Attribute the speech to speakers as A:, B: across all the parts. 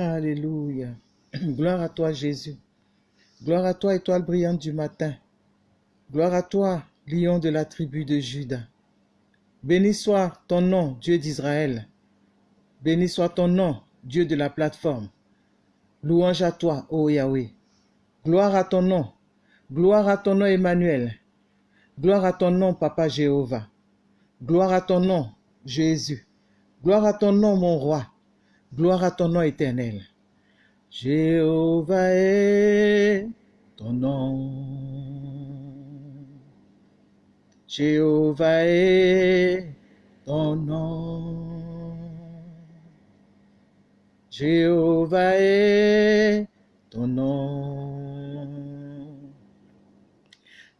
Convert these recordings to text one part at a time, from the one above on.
A: Alléluia. Gloire à toi, Jésus. Gloire à toi, étoile brillante du matin. Gloire à toi, lion de la tribu de Judas. Béni soit ton nom, Dieu d'Israël. Béni soit ton nom, Dieu de la plateforme. Louange à toi, ô Yahweh. Gloire à ton nom. Gloire à ton nom, Emmanuel. Gloire à ton nom, Papa Jéhovah. Gloire à ton nom, Jésus. Gloire à ton nom, mon roi. Gloire à ton nom éternel. Jéhovah est ton nom. Jéhovah est ton nom. Jéhovah est ton nom.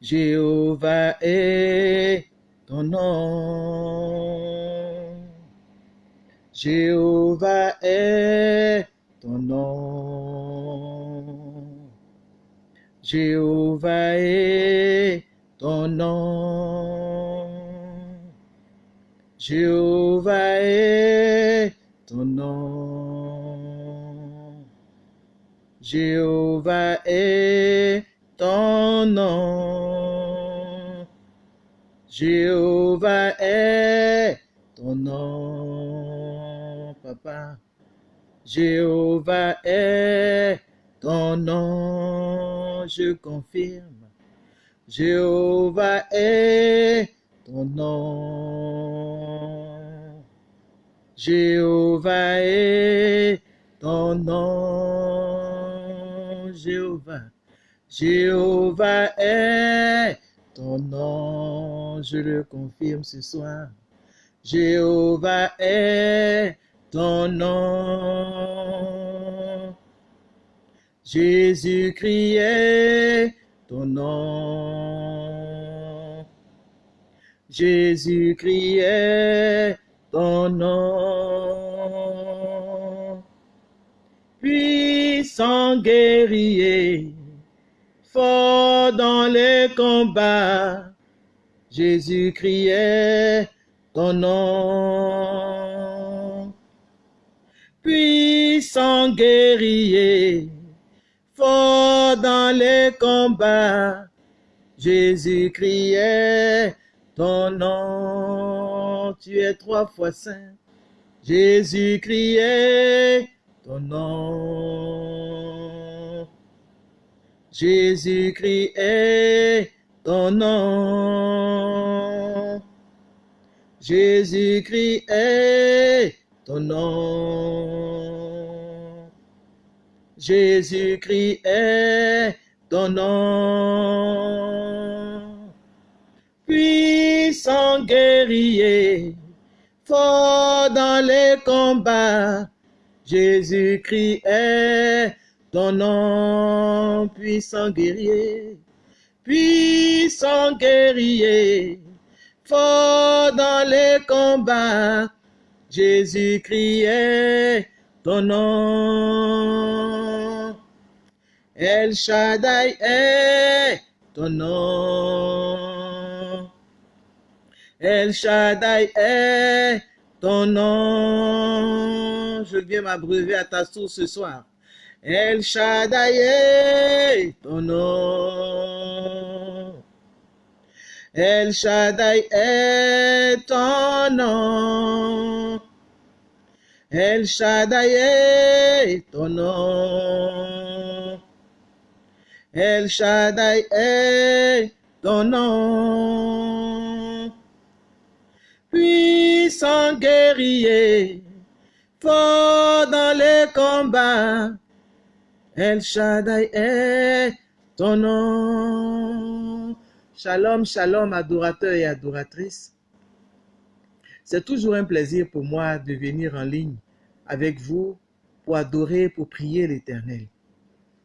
A: Jéhovah est ton nom. Jéhovah est ton nom. Jéhovah est ton nom. Jéhovah est ton nom. Jéhovah est ton nom. Jéhovah est Jéhovah est ton nom, je confirme. Jéhovah est ton nom. Jéhovah est ton nom. Jéhovah. Jéhovah est ton nom. Je le confirme ce soir. Jéhovah est ton nom. Jésus-Christ est ton nom. Jésus-Christ est ton nom. Puissant guerrier, fort dans les combats, Jésus-Christ est ton nom. Puissant guerrier, fort dans les combats, Jésus-Christ est ton nom. Tu es trois fois saint. Jésus-Christ est ton nom. Jésus-Christ est ton nom. Jésus-Christ est Jésus-Christ est ton nom. Puissant guerrier, fort dans les combats, Jésus-Christ est ton nom. Puissant guerrier, puissant guerrier, fort dans les combats, Jésus-Christ ton nom. El Shaddai est ton nom. El Shaddai est ton nom. Je viens m'abreuver à ta source ce soir. El Shaddai est ton nom. El Shaddai est ton nom. El Shaddai est ton nom. El Shaddai est ton nom. Puissant guerrier, fort dans les combats, El Shaddai est ton nom. Shalom, shalom, adorateurs et adoratrices. C'est toujours un plaisir pour moi de venir en ligne avec vous pour adorer, pour prier l'Éternel.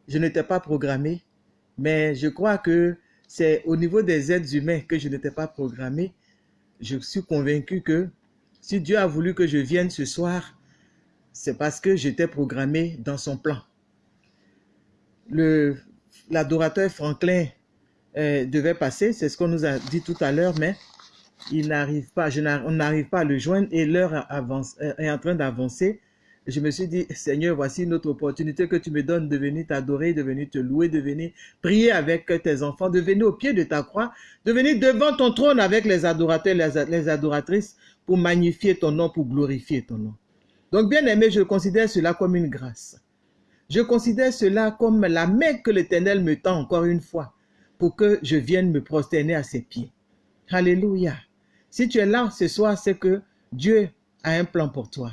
A: Je n'étais pas programmé, mais je crois que c'est au niveau des êtres humains que je n'étais pas programmé. Je suis convaincu que si Dieu a voulu que je vienne ce soir, c'est parce que j'étais programmé dans son plan. L'adorateur Franklin euh, devait passer, c'est ce qu'on nous a dit tout à l'heure, mais il n'arrive pas, on n'arrive pas à le joindre et l'heure euh, est en train d'avancer. Je me suis dit, Seigneur, voici une autre opportunité que tu me donnes de venir t'adorer, de venir te louer, de venir prier avec tes enfants, de venir au pied de ta croix, de venir devant ton trône avec les adorateurs, les adoratrices pour magnifier ton nom, pour glorifier ton nom. Donc, bien aimé, je considère cela comme une grâce. Je considère cela comme la main que l'Éternel me tend encore une fois pour que je vienne me prosterner à ses pieds. Alléluia. Si tu es là ce soir, c'est que Dieu a un plan pour toi.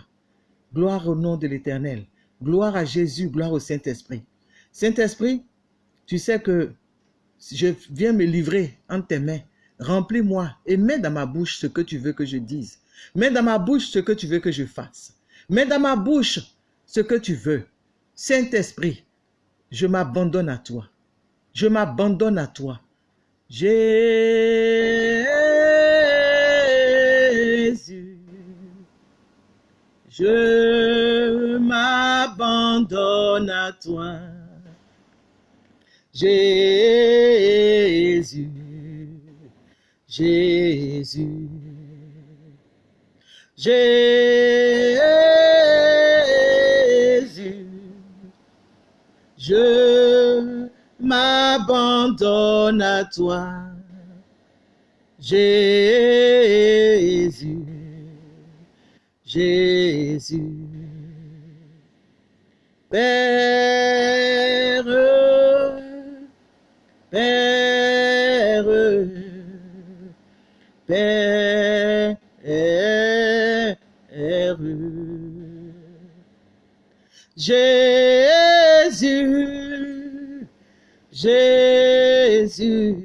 A: Gloire au nom de l'Éternel. Gloire à Jésus, gloire au Saint-Esprit. Saint-Esprit, tu sais que je viens me livrer en tes mains. Remplis-moi et mets dans ma bouche ce que tu veux que je dise. Mets dans ma bouche ce que tu veux que je fasse. Mets dans ma bouche ce que tu veux. Saint-Esprit, je m'abandonne à toi. Je m'abandonne à toi. Jésus, je m'abandonne à toi. Jésus, Jésus, Jésus, je m'abandonne à toi. Jésus, Jésus. Père, Père, Père, Jésus, Jésus,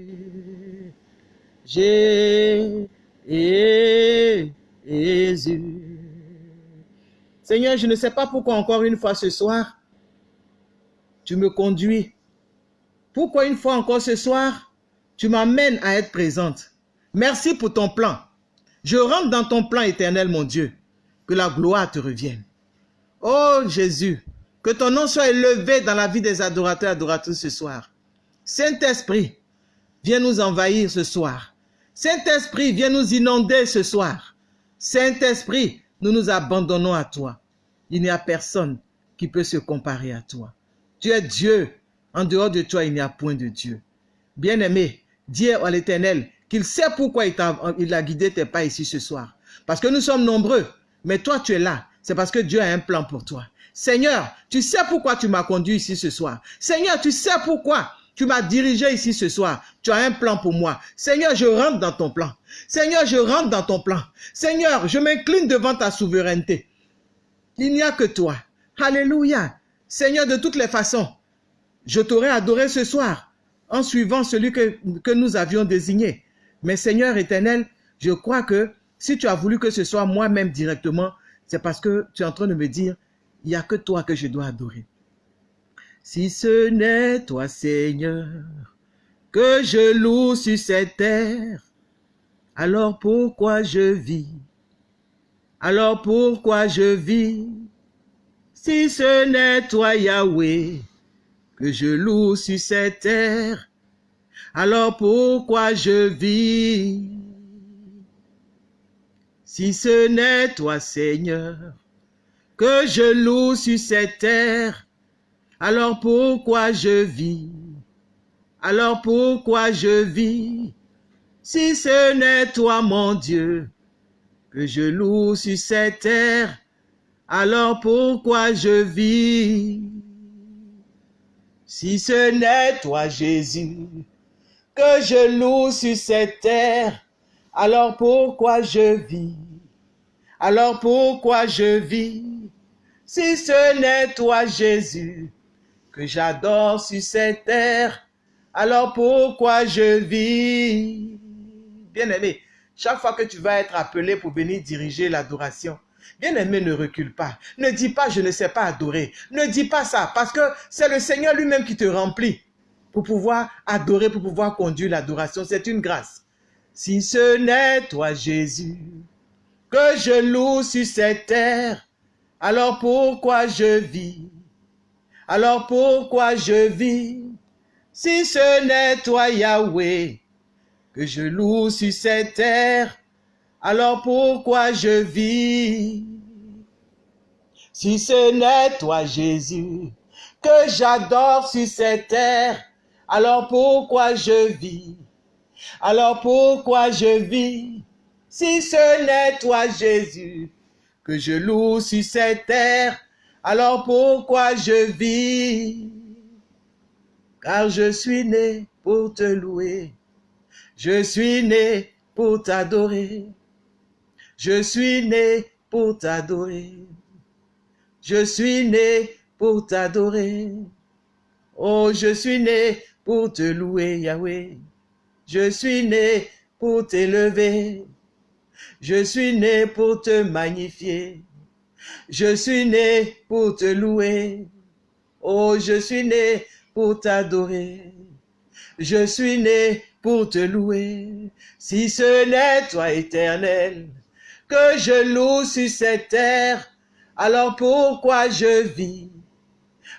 A: Jésus. Seigneur, je ne sais pas pourquoi encore une fois ce soir, tu me conduis. Pourquoi une fois encore ce soir, tu m'amènes à être présente? Merci pour ton plan. Je rentre dans ton plan éternel, mon Dieu. Que la gloire te revienne. Oh Jésus, que ton nom soit élevé dans la vie des adorateurs et adoratrices ce soir. Saint-Esprit, viens nous envahir ce soir. Saint-Esprit, viens nous inonder ce soir. Saint-Esprit, nous nous abandonnons à toi. Il n'y a personne qui peut se comparer à toi. Tu es Dieu. En dehors de toi, il n'y a point de Dieu. Bien-aimé, dis à l'Éternel qu'il sait pourquoi il a, il a guidé tes pas ici ce soir. Parce que nous sommes nombreux, mais toi tu es là. C'est parce que Dieu a un plan pour toi. Seigneur, tu sais pourquoi tu m'as conduit ici ce soir. Seigneur, tu sais pourquoi tu m'as dirigé ici ce soir. Tu as un plan pour moi. Seigneur, je rentre dans ton plan. Seigneur, je rentre dans ton plan. Seigneur, je m'incline devant ta souveraineté. Il n'y a que toi. Alléluia. Seigneur, de toutes les façons, je t'aurais adoré ce soir en suivant celui que, que nous avions désigné. Mais Seigneur éternel, je crois que si tu as voulu que ce soit moi-même directement, c'est parce que tu es en train de me dire, il n'y a que toi que je dois adorer. Si ce n'est toi, Seigneur, que je loue sur cette terre, alors pourquoi je vis? Alors pourquoi je vis? Si ce n'est toi, Yahweh, que je loue sur cette terre, alors pourquoi je vis? Si ce n'est toi, Seigneur, que je loue sur cette terre, alors pourquoi je vis? Alors pourquoi je vis? Si ce n'est toi, mon Dieu, que je loue sur cette terre, alors pourquoi je vis? Si ce n'est toi, Jésus, que je loue sur cette terre, alors pourquoi je vis? Alors pourquoi je vis? Si ce n'est toi, Jésus, que j'adore sur cette terre, alors pourquoi je vis? Bien-aimé, chaque fois que tu vas être appelé pour venir diriger l'adoration, Bien-aimé, ne recule pas. Ne dis pas, je ne sais pas adorer. Ne dis pas ça, parce que c'est le Seigneur lui-même qui te remplit pour pouvoir adorer, pour pouvoir conduire l'adoration. C'est une grâce. Si ce n'est toi, Jésus, que je loue sur cette terre, alors pourquoi je vis? Alors pourquoi je vis Si ce n'est toi, Yahweh, que je loue sur cette terre, alors pourquoi je vis Si ce n'est toi, Jésus, que j'adore sur cette terre, alors pourquoi je vis? Alors pourquoi je vis Si ce n'est toi, Jésus, que je loue sur cette terre, alors pourquoi je vis? Car je suis né pour te louer, je suis né pour t'adorer, je suis né pour t'adorer. Je suis né pour t'adorer. Oh, je suis né pour te louer, Yahweh. Je suis né pour t'élever. Je suis né pour te magnifier. Je suis né pour te louer. Oh, je suis né pour t'adorer. Je suis né pour te louer. Si ce n'est toi, éternel, que je loue sur cette terre, alors pourquoi je vis?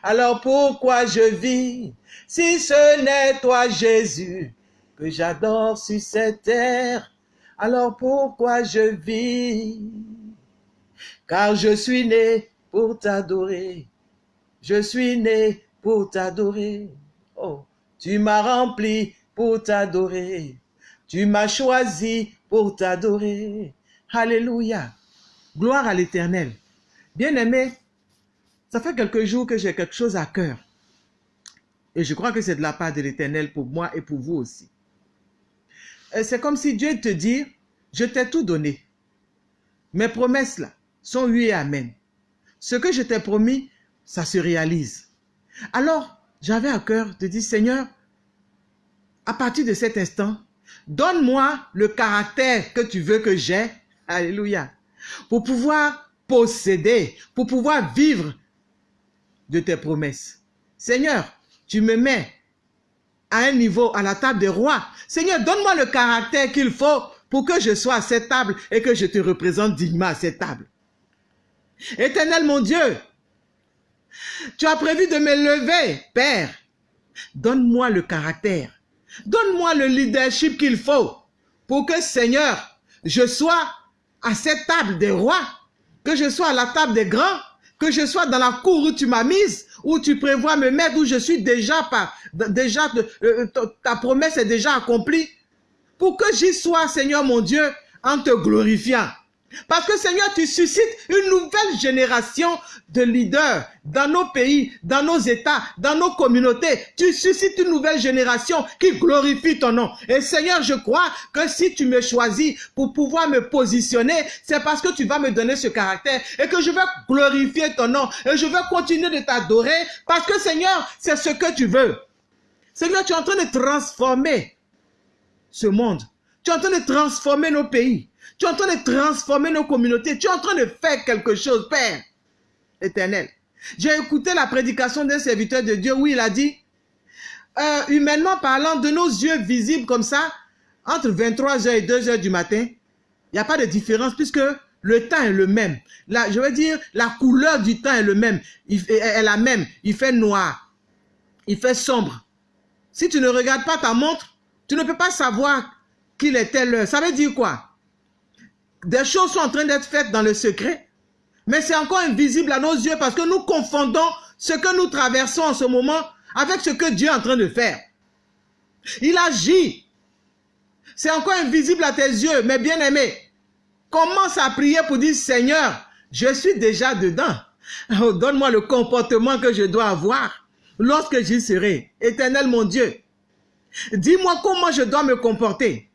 A: Alors pourquoi je vis? Si ce n'est toi Jésus que j'adore sur cette terre, alors pourquoi je vis? Car je suis né pour t'adorer. Je suis né pour t'adorer. Oh, tu m'as rempli pour t'adorer. Tu m'as choisi pour t'adorer. Alléluia. Gloire à l'Éternel. Bien-aimé, ça fait quelques jours que j'ai quelque chose à cœur. Et je crois que c'est de la part de l'Éternel pour moi et pour vous aussi. C'est comme si Dieu te dit, je t'ai tout donné. Mes promesses là sont oui et amen. Ce que je t'ai promis, ça se réalise. Alors, j'avais à cœur de dire, Seigneur, à partir de cet instant, donne-moi le caractère que tu veux que j'ai. Alléluia. Pour pouvoir posséder, pour pouvoir vivre de tes promesses. Seigneur, tu me mets à un niveau, à la table des rois. Seigneur, donne-moi le caractère qu'il faut pour que je sois à cette table et que je te représente dignement à cette table. Éternel mon Dieu, tu as prévu de me lever, Père. Donne-moi le caractère. Donne-moi le leadership qu'il faut pour que, Seigneur, je sois à cette table des rois que je sois à la table des grands, que je sois dans la cour où tu m'as mise, où tu prévois me mettre, où je suis déjà par, déjà, euh, ta promesse est déjà accomplie, pour que j'y sois, Seigneur mon Dieu, en te glorifiant. Parce que Seigneur, tu suscites une nouvelle génération de leaders dans nos pays, dans nos États, dans nos communautés. Tu suscites une nouvelle génération qui glorifie ton nom. Et Seigneur, je crois que si tu me choisis pour pouvoir me positionner, c'est parce que tu vas me donner ce caractère et que je vais glorifier ton nom et je vais continuer de t'adorer parce que Seigneur, c'est ce que tu veux. Seigneur, tu es en train de transformer ce monde. Tu es en train de transformer nos pays. Tu es en train de transformer nos communautés. Tu es en train de faire quelque chose, Père éternel. J'ai écouté la prédication d'un serviteur de Dieu où il a dit, euh, humainement parlant, de nos yeux visibles comme ça, entre 23h et 2h du matin, il n'y a pas de différence puisque le temps est le même. Je veux dire, la couleur du temps est le même. Il, est la même. Il fait noir. Il fait sombre. Si tu ne regardes pas ta montre, tu ne peux pas savoir qu'il est telle heure. Ça veut dire quoi? Des choses sont en train d'être faites dans le secret, mais c'est encore invisible à nos yeux parce que nous confondons ce que nous traversons en ce moment avec ce que Dieu est en train de faire. Il agit. C'est encore invisible à tes yeux, mais bien aimé, commence à prier pour dire, Seigneur, je suis déjà dedans. Oh, donne-moi le comportement que je dois avoir lorsque j'y serai. Éternel mon Dieu, dis-moi comment je dois me comporter.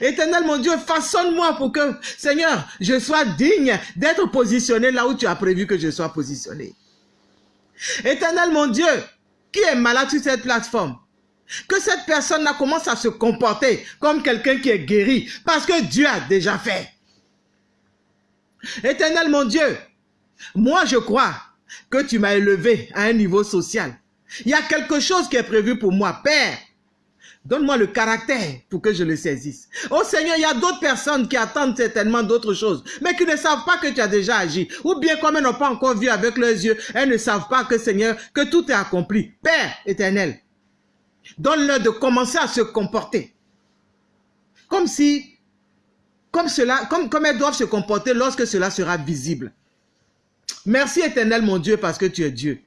A: Éternel mon Dieu, façonne-moi pour que, Seigneur, je sois digne d'être positionné là où tu as prévu que je sois positionné. Éternel mon Dieu, qui est malade sur cette plateforme, que cette personne-là commence à se comporter comme quelqu'un qui est guéri parce que Dieu a déjà fait. Éternel mon Dieu, moi je crois que tu m'as élevé à un niveau social. Il y a quelque chose qui est prévu pour moi. Père, Donne-moi le caractère pour que je le saisisse. Oh Seigneur, il y a d'autres personnes qui attendent certainement d'autres choses, mais qui ne savent pas que tu as déjà agi. Ou bien comme elles n'ont pas encore vu avec leurs yeux, elles ne savent pas que Seigneur, que tout est accompli. Père éternel, donne-leur de commencer à se comporter. Comme si, comme cela, comme, comme elles doivent se comporter lorsque cela sera visible. Merci éternel mon Dieu parce que tu es Dieu.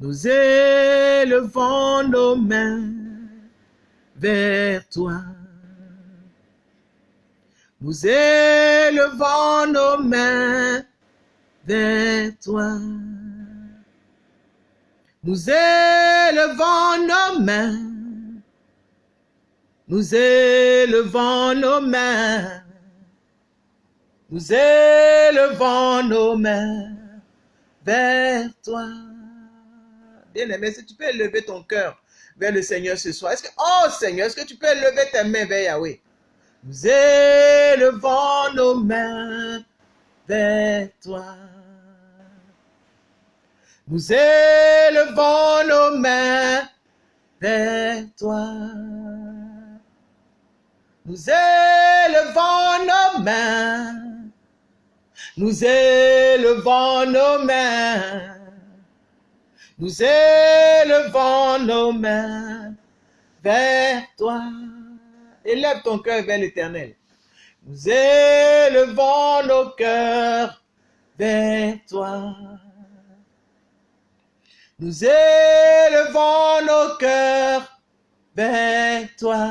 A: Nous élevons nos mains vers toi. Nous élevons nos mains vers toi. Nous élevons nos mains. Nous élevons nos mains. Nous élevons nos mains vers toi. Bien-aimé, si tu peux élever ton cœur vers le Seigneur ce soir. Est-ce que, oh Seigneur, est-ce que tu peux élever tes mains vers Yahweh? Nous élevons nos mains vers toi. Nous élevons nos mains vers toi. Nous élevons nos mains. Nous élevons nos mains. Nous élevons nos mains vers toi. Élève ton cœur vers l'éternel. Nous élevons nos cœurs vers toi. Nous élevons nos cœurs vers toi.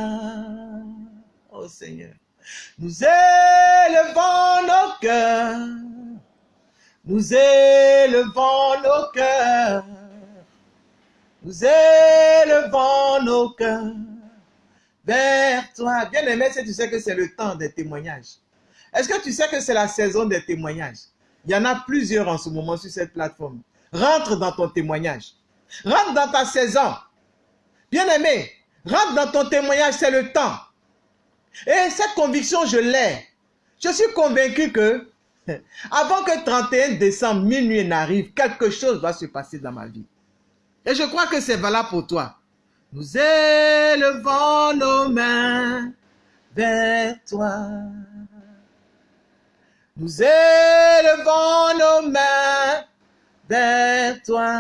A: Oh Seigneur. Nous élevons nos cœurs. Nous élevons nos cœurs. Nous élevons nos cœurs vers toi. Bien aimé, si tu sais que c'est le temps des témoignages. Est-ce que tu sais que c'est la saison des témoignages? Il y en a plusieurs en ce moment sur cette plateforme. Rentre dans ton témoignage. Rentre dans ta saison. Bien aimé, rentre dans ton témoignage, c'est le temps. Et cette conviction, je l'ai. Je suis convaincu que avant que 31 décembre, minuit n'arrive, quelque chose va se passer dans ma vie. Et je crois que c'est valable pour toi. Nous élevons nos mains vers toi. Nous élevons nos mains vers toi.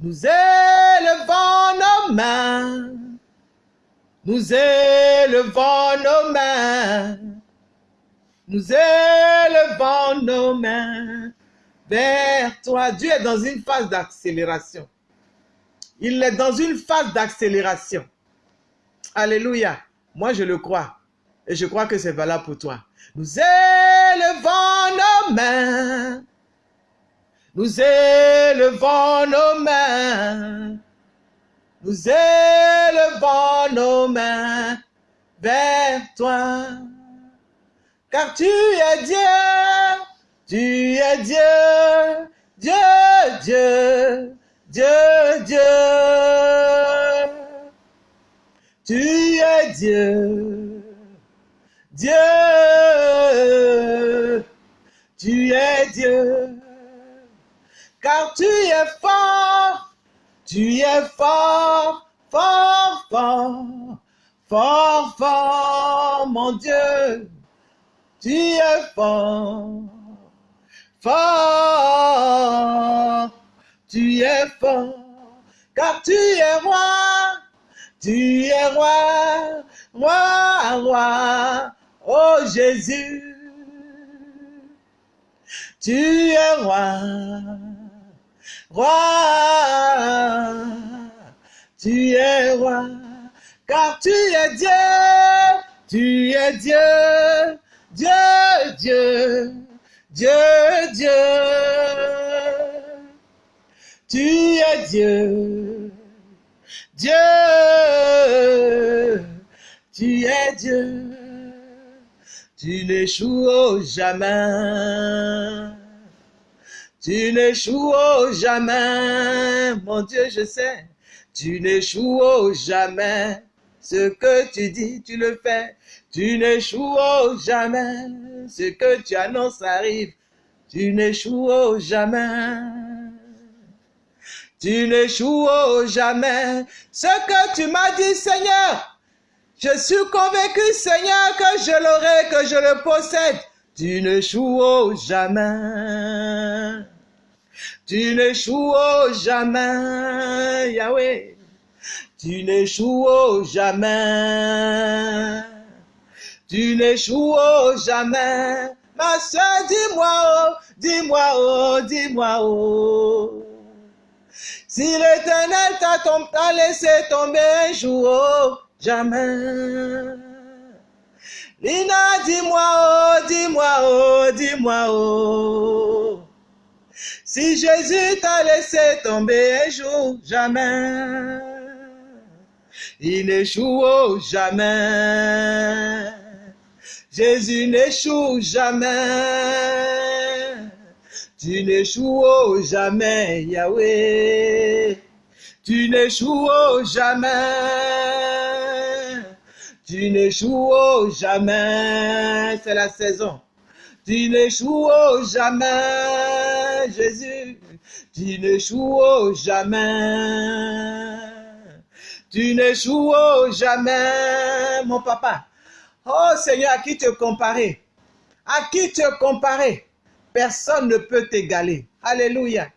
A: Nous élevons nos mains. Nous élevons nos mains. Nous élevons nos mains vers toi. Dieu est dans une phase d'accélération. Il est dans une phase d'accélération. Alléluia. Moi, je le crois. Et je crois que c'est valable pour toi. Nous élevons nos mains. Nous élevons nos mains. Nous élevons nos mains vers toi. Car tu es Dieu. Tu es Dieu. Dieu, Dieu. Dieu, Dieu. Tu es Dieu. Dieu. Tu es Dieu. Car tu es fort. Tu es fort, fort, fort, fort, fort, mon Dieu. Tu es fort, fort. Tu es fort, car tu es roi, tu es roi, roi, roi, oh Jésus. Tu es roi, roi, tu es roi, car tu es Dieu, tu es Dieu, Dieu, Dieu, Dieu, Dieu. Tu es Dieu, Dieu, tu es Dieu, tu n'échoues jamais, tu n'échoues jamais, mon Dieu, je sais, tu n'échoues jamais, ce que tu dis, tu le fais, tu n'échoues jamais, ce que tu annonces arrive, tu n'échoues jamais. Tu n'échoues jamais. Ce que tu m'as dit, Seigneur, je suis convaincu, Seigneur, que je l'aurai, que je le possède. Tu n'échoues jamais. Tu n'échoues jamais, Yahweh. Tu n'échoues jamais. Tu n'échoues jamais, Ma soeur, dis-moi, oh, dis-moi, oh, dis-moi, oh. Si l'éternel t'a laissé tomber un jour, oh, jamais. Lina, dis-moi, oh, dis-moi, oh, dis-moi, oh. Si Jésus t'a laissé tomber un jour, jamais. Il n'échoue jamais. Jésus n'échoue jamais. Tu n'échoues jamais, Yahweh. Tu n'échoues jamais. Tu n'échoues jamais. C'est la saison. Tu n'échoues jamais, Jésus. Tu n'échoues jamais. Tu n'échoues jamais, mon papa. Oh Seigneur, à qui te comparer À qui te comparer Personne ne peut t'égaler. Alléluia.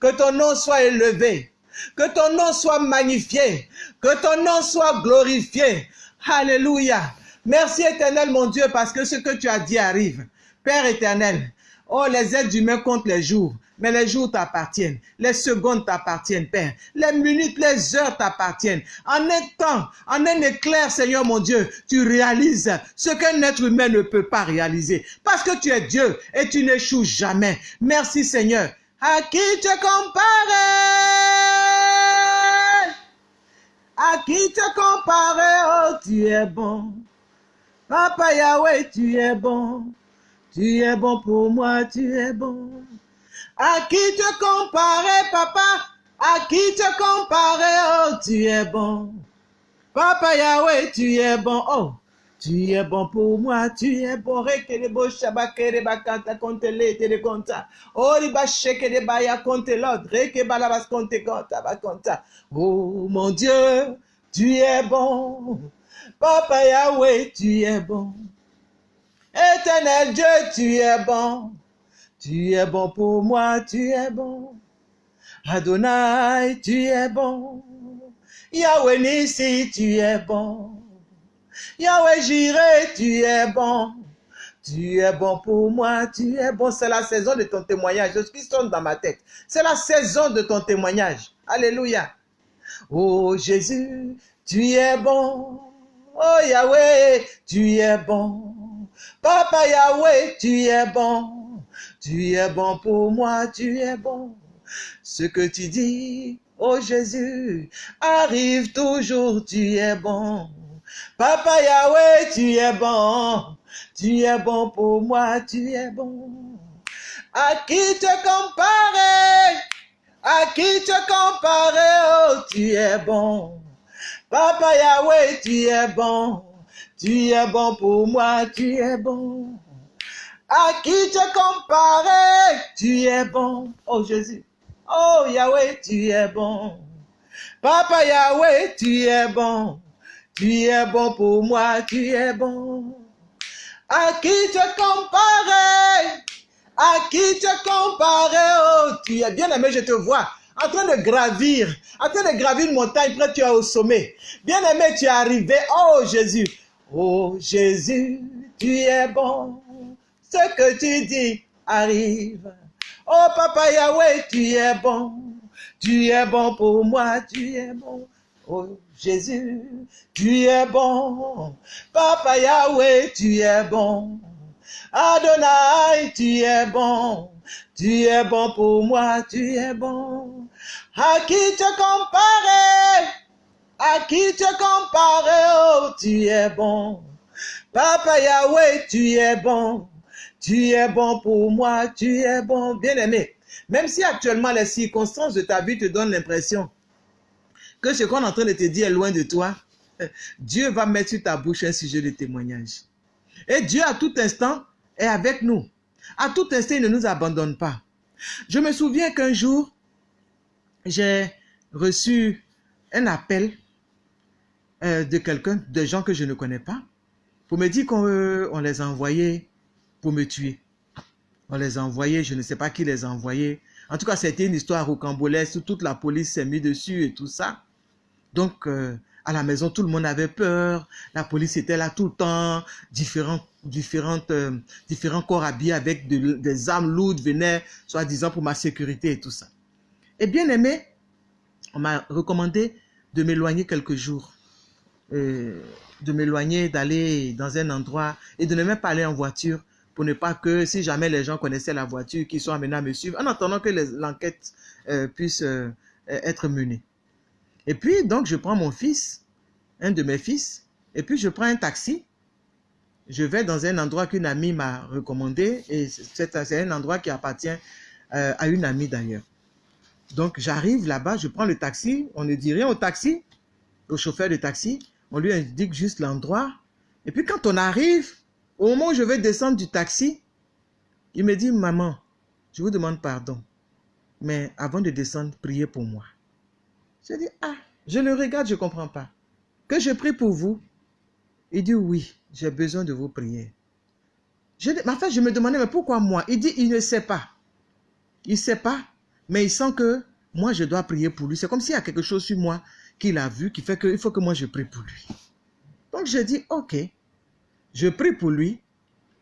A: Que ton nom soit élevé. Que ton nom soit magnifié. Que ton nom soit glorifié. Alléluia. Merci éternel mon Dieu parce que ce que tu as dit arrive. Père éternel, oh les êtres humains comptent les jours, mais les jours t'appartiennent, les secondes t'appartiennent, Père, les minutes, les heures t'appartiennent. En un temps, en un éclair, Seigneur mon Dieu, tu réalises ce qu'un être humain ne peut pas réaliser, parce que tu es Dieu et tu n'échoues jamais. Merci Seigneur. À qui te comparer À qui te comparer Oh, tu es bon. Papa Yahweh, tu es bon. Tu es bon pour moi, tu es bon. À qui te comparer, papa? À qui te comparer, oh, tu es bon. Papa Yahweh, tu es bon, oh. Tu es bon pour moi, tu es bon. Rekelebo shabakere bakanta konte le te konta. Ori ba shekere baya konte l'autre. Reke balabas konte konta bakonta. Oh mon Dieu, tu es bon. Papa Yahweh, tu es bon. Éternel Dieu, tu es bon. Tu es bon pour moi, tu es bon. Adonai, tu es bon. Yahweh Nissi, tu es bon. Yahweh Jireh, tu es bon. Tu es bon pour moi, tu es bon. C'est la saison de ton témoignage. Je suis sonne dans ma tête. C'est la saison de ton témoignage. Alléluia. Oh Jésus, tu es bon. Oh Yahweh, tu es bon. Papa Yahweh, tu es bon. Tu es bon pour moi, tu es bon. Ce que tu dis, oh Jésus, arrive toujours, tu es bon. Papa Yahweh, tu es bon. Tu es bon pour moi, tu es bon. À qui te comparer? À qui te comparer? Oh, tu es bon. Papa Yahweh, tu es bon. Tu es bon pour moi, tu es bon. À qui te comparer? Tu es bon. Oh Jésus. Oh Yahweh, tu es bon. Papa Yahweh, tu es bon. Tu es bon pour moi, tu es bon. À qui te comparer? À qui te comparer? Oh, tu es bien aimé, je te vois en train de gravir, en train de gravir une montagne, près tu es au sommet. Bien aimé, tu es arrivé. Oh Jésus, oh Jésus, tu es bon. Ce que tu dis arrive. Oh Papa Yahweh, tu es bon. Tu es bon pour moi, tu es bon. Oh Jésus, tu es bon. Papa Yahweh, tu es bon. Adonai, tu es bon. Tu es bon pour moi, tu es bon. À qui te comparer? À qui te comparer? Oh, tu es bon. Papa Yahweh, tu es bon. Tu es bon pour moi, tu es bon. Bien aimé, même si actuellement les circonstances de ta vie te donnent l'impression que ce qu'on est en train de te dire est loin de toi, Dieu va mettre sur ta bouche un sujet de témoignage. Et Dieu, à tout instant, est avec nous. À tout instant, il ne nous abandonne pas. Je me souviens qu'un jour, j'ai reçu un appel euh, de quelqu'un, de gens que je ne connais pas, pour me dire qu'on euh, les a envoyés pour me tuer. On les a envoyés, je ne sais pas qui les a envoyés. En tout cas, c'était une histoire rocambolesque toute la police s'est mise dessus et tout ça. Donc, euh, à la maison, tout le monde avait peur. La police était là tout le temps. Différents, euh, différents corps habillés avec des armes lourdes venaient, soi-disant, pour ma sécurité et tout ça. Et bien aimé, on m'a recommandé de m'éloigner quelques jours. Euh, de m'éloigner, d'aller dans un endroit et de ne même pas aller en voiture pour ne pas que, si jamais les gens connaissaient la voiture, qu'ils soient amenés à me suivre, en attendant que l'enquête euh, puisse euh, être menée. Et puis, donc, je prends mon fils, un de mes fils, et puis je prends un taxi. Je vais dans un endroit qu'une amie m'a recommandé, et c'est un endroit qui appartient euh, à une amie d'ailleurs. Donc, j'arrive là-bas, je prends le taxi, on ne dit rien au taxi, au chauffeur de taxi, on lui indique juste l'endroit. Et puis quand on arrive, au moment où je vais descendre du taxi, il me dit, maman, je vous demande pardon. Mais avant de descendre, priez pour moi. Je dis, ah, je le regarde, je ne comprends pas. Que je prie pour vous? Il dit, oui, j'ai besoin de vos prières. Je, en fait, je me demandais, mais pourquoi moi? Il dit, il ne sait pas. Il ne sait pas, mais il sent que moi, je dois prier pour lui. C'est comme s'il y a quelque chose sur moi qu'il a vu qui fait qu'il faut que moi, je prie pour lui. Donc, je dis, ok. Je prie pour lui.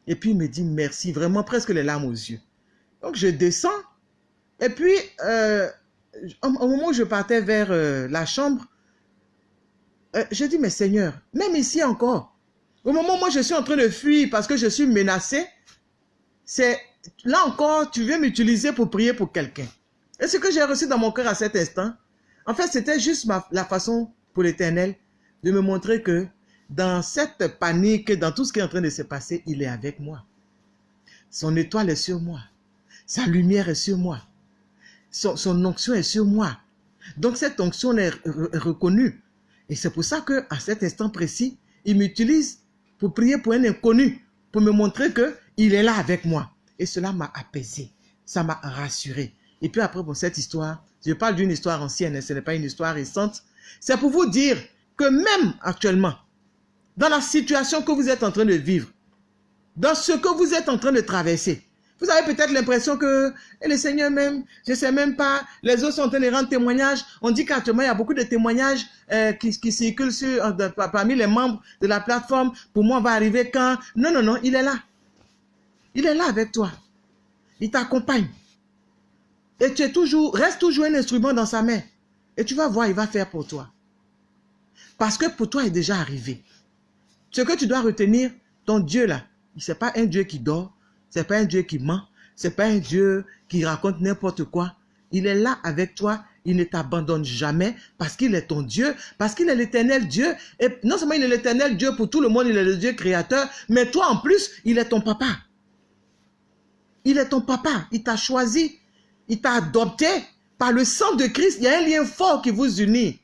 A: Et puis il me dit merci, vraiment presque les larmes aux yeux. Donc je descends. Et puis, euh, au, moment où je partais vers euh, la chambre, euh, je dis, mais Seigneur, même ici encore, au moment où moi je suis en train de fuir parce que je suis menacé, c'est là encore, tu veux m'utiliser pour prier pour quelqu'un. Et ce que j'ai reçu dans mon cœur à cet instant, en fait, c'était juste la façon pour l'Éternel de me montrer que dans cette panique, dans tout ce qui est en train de se passer, il est avec moi. Son étoile est sur moi. Sa lumière est sur moi. Son, onction est sur moi. Donc cette onction est reconnue. Et c'est pour ça que à cet instant précis, il m'utilise pour prier pour un inconnu, pour me montrer que il est là avec moi. Et cela m'a apaisé, ça m'a rassuré. Et puis après, pour cette histoire, je parle d'une histoire ancienne, ce n'est pas une histoire récente. C'est pour vous dire que même actuellement, dans la situation que vous êtes en train de vivre, dans ce que vous êtes en train de traverser. Vous avez peut-être l'impression que le Seigneur même, je ne sais même pas, les autres sont en train de rendre témoignage. On dit qu'actuellement, il y a beaucoup de témoignages euh, qui, circulent euh, parmi les membres de la plateforme. Pour moi, on va arriver quand? Non, non, non, il est là. Il est là avec toi. Il t'accompagne. Et tu es toujours, reste toujours un instrument dans sa main. Et tu vas voir, il va faire pour toi. Parce que pour toi, il est déjà arrivé. Ce que tu dois retenir, ton Dieu là, ce n'est pas un Dieu qui dort, ce n'est pas un Dieu qui ment, ce n'est pas un Dieu qui raconte n'importe quoi. Il est là avec toi, il ne t'abandonne jamais parce qu'il est ton Dieu, parce qu'il est l'éternel Dieu. Et non seulement il est l'éternel Dieu pour tout le monde, il est le Dieu créateur, mais toi en plus, il est ton papa. Il est ton papa, il t'a choisi, il t'a adopté par le sang de Christ. Il y a un lien fort qui vous unit.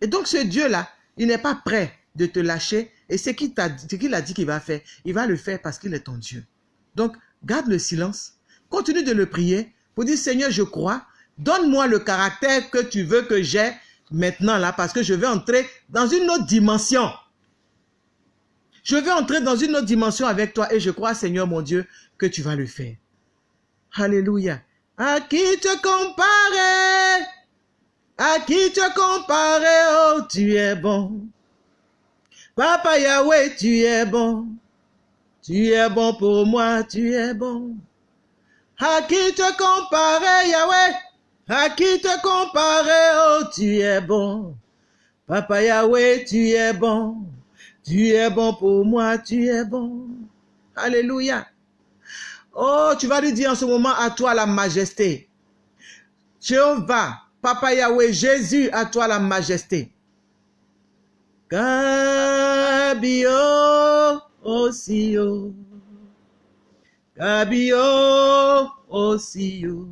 A: Et donc ce Dieu-là, il n'est pas prêt de te lâcher, et ce qu'il a dit qu'il va faire, il va le faire parce qu'il est ton Dieu. Donc, garde le silence. Continue de le prier pour dire, Seigneur, je crois. Donne-moi le caractère que tu veux que j'ai maintenant là, parce que je vais entrer dans une autre dimension. Je vais entrer dans une autre dimension avec toi et je crois, Seigneur mon Dieu, que tu vas le faire. Alléluia. À qui te comparer? À qui te comparer? Oh, tu es bon. Papa Yahweh, tu es bon. Tu es bon pour moi, tu es bon. À qui te comparer, Yahweh? À qui te comparer, oh, tu es bon. Papa Yahweh, tu es bon. Tu es bon pour moi, tu es bon. Alléluia. Oh, tu vas lui dire en ce moment à toi la majesté. Jéhovah, Papa Yahweh, Jésus, à toi la majesté. Kabio osio. Kabio osio.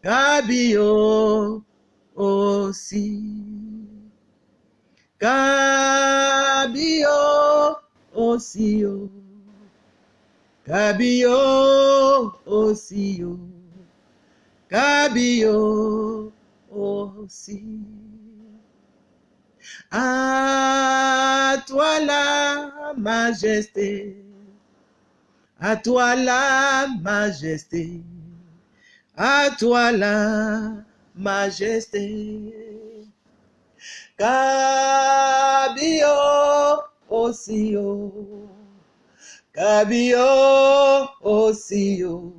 A: Kabio osi. Kabio osio. Kabio osio. À toi la majesté, à toi la majesté, à toi la majesté. Haut. Kabio aussi haut.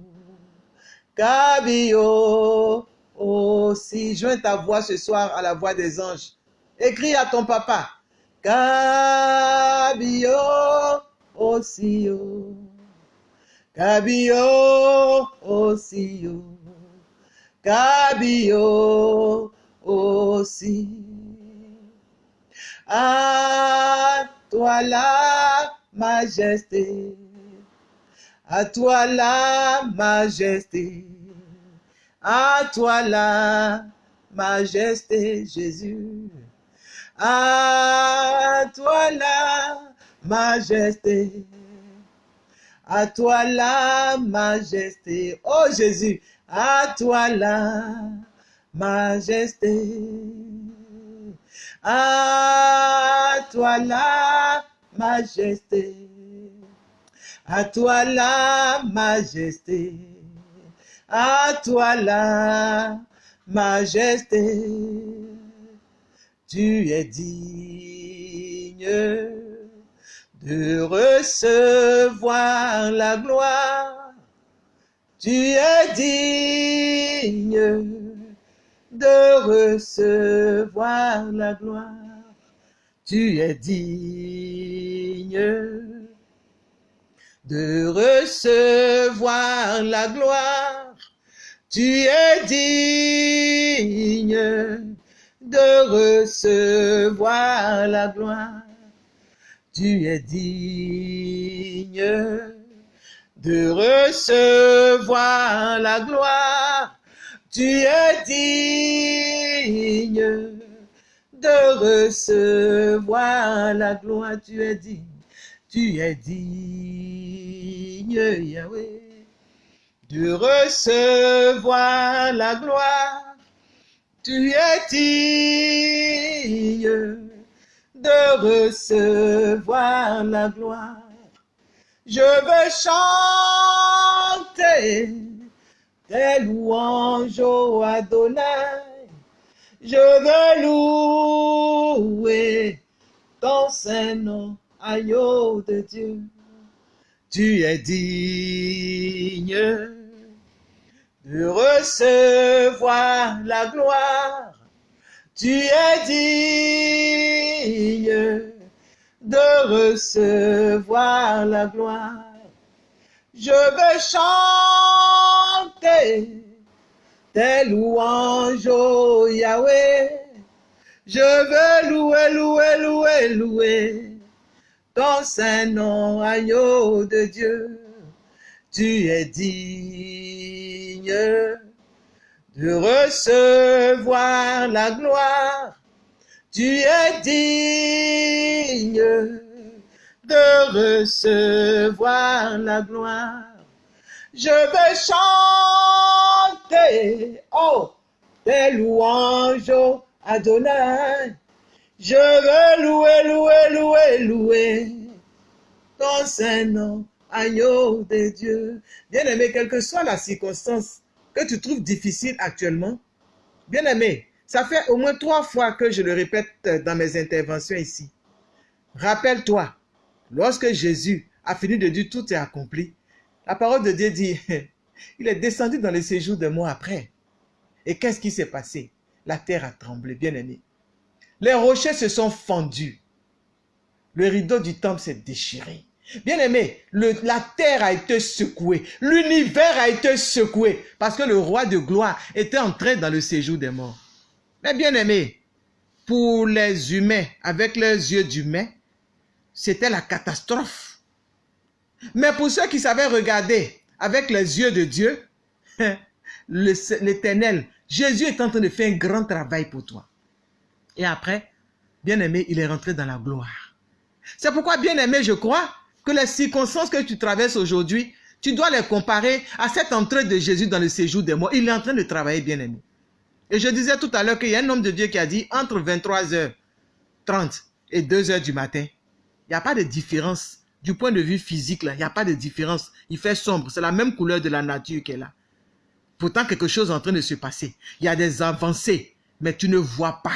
A: Kabio aussi. Joins ta voix ce soir à la voix des anges. Écris à ton papa. Kabio haut. Kabio haut. Kabio aussi. À toi la majesté. À toi la majesté. À toi la majesté, Jésus. À toi la majesté. À toi la majesté. Oh Jésus, à toi la majesté. À toi la majesté. À toi la majesté. À toi la majesté. Tu es digne de recevoir la gloire. Tu es digne de recevoir la gloire. Tu es digne de recevoir la gloire. Tu es digne de recevoir la gloire. Tu es digne de recevoir la gloire. Tu es digne de recevoir la gloire. Tu es digne. Tu es digne, Yahweh, de recevoir la gloire. Tu es digne de recevoir la gloire. Je veux chanter tes louanges au Adonai. Je veux louer ton saint nom, agneau de Dieu. Tu es digne de recevoir la gloire. Tu es digne de recevoir la gloire. Je veux chanter tes louanges, ô Yahweh. Je veux louer, louer, louer, louer ton saint nom, agneau de Dieu. Tu es digne de recevoir la gloire. Tu es digne de recevoir la gloire. Je veux chanter, oh, tes louanges, Adonai. Je veux louer, louer, louer, louer ton saint nom, agneau de Dieu. Bien-aimé, quelle que soit la circonstance que tu trouves difficile actuellement, bien-aimé, ça fait au moins trois fois que je le répète dans mes interventions ici. Rappelle-toi, lorsque Jésus a fini de dire tout est accompli, la parole de Dieu dit, il est descendu dans le séjour de mois après. Et qu'est-ce qui s'est passé? La terre a tremblé, bien-aimé. Les rochers se sont fendus. Le rideau du temple s'est déchiré. Bien-aimé, la terre a été secouée. L'univers a été secoué. Parce que le roi de gloire était entré dans le séjour des morts. Mais bien-aimé, pour les humains, avec leurs yeux d'humains, c'était la catastrophe. Mais pour ceux qui savaient regarder avec les yeux de Dieu, l'éternel, Jésus est en train de faire un grand travail pour toi. Et après, bien-aimé, il est rentré dans la gloire. C'est pourquoi, bien-aimé, je crois que les circonstances que tu traverses aujourd'hui, tu dois les comparer à cette entrée de Jésus dans le séjour des morts. Il est en train de travailler, bien-aimé. Et je disais tout à l'heure qu'il y a un homme de Dieu qui a dit entre 23h30 et 2h du matin, il n'y a pas de différence. Du point de vue physique, il n'y a pas de différence. Il fait sombre. C'est la même couleur de la nature est là. Pourtant, quelque chose est en train de se passer. Il y a des avancées, mais tu ne vois pas.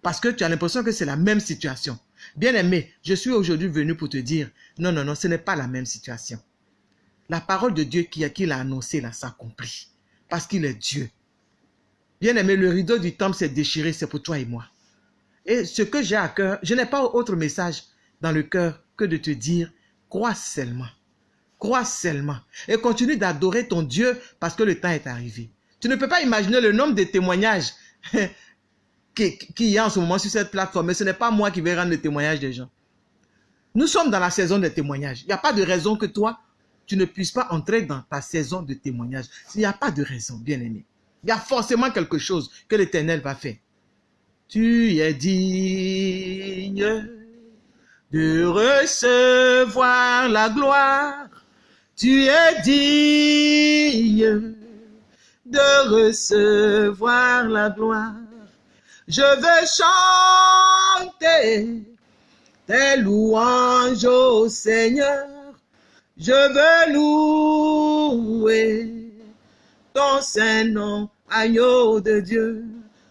A: parce que tu as l'impression que c'est la même situation. Bien aimé, je suis aujourd'hui venu pour te dire, non, non, non, ce n'est pas la même situation. La parole de Dieu qui, qui l'a annoncé là s'accomplit, parce qu'il est Dieu. Bien aimé, le rideau du temple s'est déchiré, c'est pour toi et moi. Et ce que j'ai à cœur, je n'ai pas autre message dans le cœur que de te dire, crois seulement. Crois seulement. Et continue d'adorer ton Dieu parce que le temps est arrivé. Tu ne peux pas imaginer le nombre de témoignages qu'il y a en ce moment sur cette plateforme. Mais ce n'est pas moi qui vais rendre le témoignage des gens. Nous sommes dans la saison des témoignages. Il n'y a pas de raison que toi, tu ne puisses pas entrer dans ta saison de témoignage. Il n'y a pas de raison, bien aimé. Il y a forcément quelque chose que l'Éternel va faire. Tu es digne de recevoir la gloire. Tu es digne de recevoir la gloire. Je veux chanter tes louanges au Seigneur. Je veux louer ton saint nom, agneau de Dieu.